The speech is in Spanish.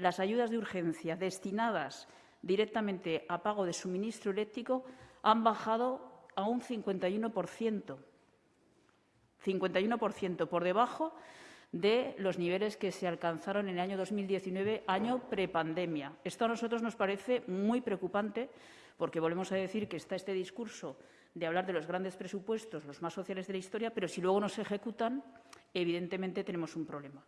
las ayudas de urgencia destinadas directamente a pago de suministro eléctrico han bajado a un 51%. 51% por debajo de los niveles que se alcanzaron en el año 2019, año prepandemia. Esto a nosotros nos parece muy preocupante porque volvemos a decir que está este discurso de hablar de los grandes presupuestos, los más sociales de la historia, pero si luego no se ejecutan, evidentemente tenemos un problema.